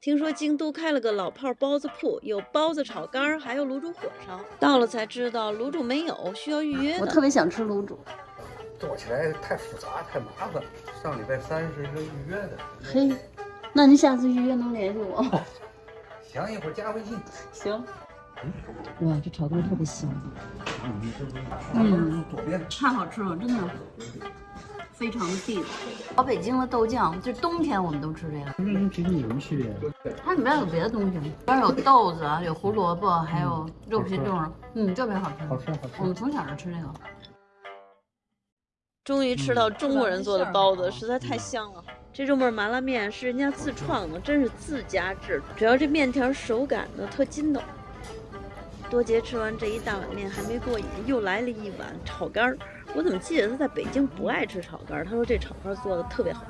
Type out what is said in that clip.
听说京都开了个老炮包子铺，有包子、炒肝儿，还有卤煮火烧。到了才知道卤煮没有，需要预约的。我特别想吃卤煮。做起来太复杂太麻烦，上礼拜三是一个预约的。嘿，那您下次预约能联系我？行，一会儿加微信。行。哇，这炒肝特别香。嗯，太好吃了，真的。非常的地道，老北京的豆酱，就冬天我们都吃这个。那跟平时有什么区别？它里面有别的东西吗？里边有豆子，有胡萝卜，还有肉皮冻，嗯，特别好吃。好吃好吃。我们从小就吃这个。终于吃到中国人做的包子，实在太香了。这肉末麻辣面是人家自创的，真是自家制，主要这面条手感呢特筋道。多杰吃完这一大碗面还没过瘾，又来了一碗炒肝儿。我怎么记得他在北京不爱吃炒肝儿？他说这炒肝儿做的特别好。